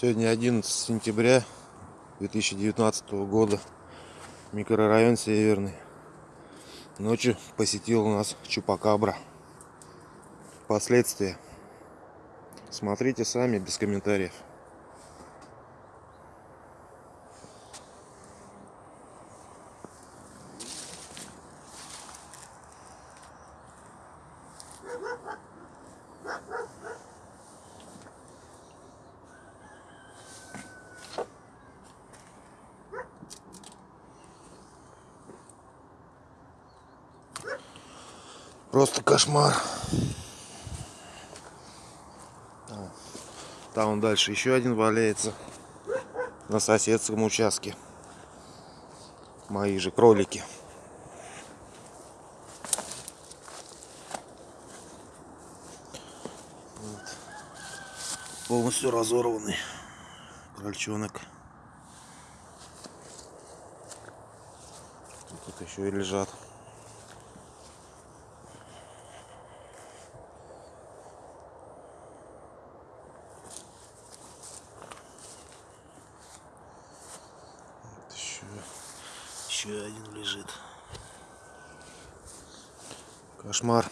Сегодня 11 сентября 2019 года. Микрорайон Северный. Ночью посетил у нас Чупакабра. Последствия. Смотрите сами, без комментариев. Просто кошмар. Там дальше еще один валяется на соседском участке. Мои же кролики. Вот. Полностью разорванный крольчонок. Тут еще и лежат. Еще один лежит. Кошмар.